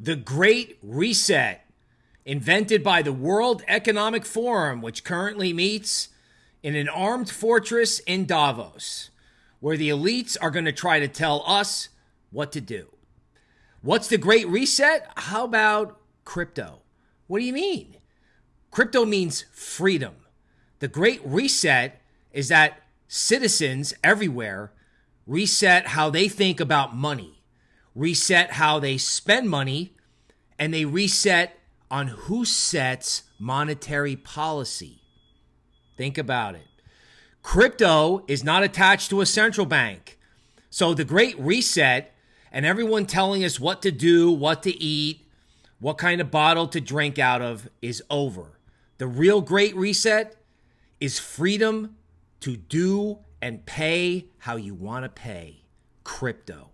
The Great Reset, invented by the World Economic Forum, which currently meets in an armed fortress in Davos, where the elites are going to try to tell us what to do. What's the Great Reset? How about crypto? What do you mean? Crypto means freedom. The Great Reset is that citizens everywhere reset how they think about money reset how they spend money, and they reset on who sets monetary policy. Think about it. Crypto is not attached to a central bank. So the great reset and everyone telling us what to do, what to eat, what kind of bottle to drink out of is over. The real great reset is freedom to do and pay how you want to pay. Crypto.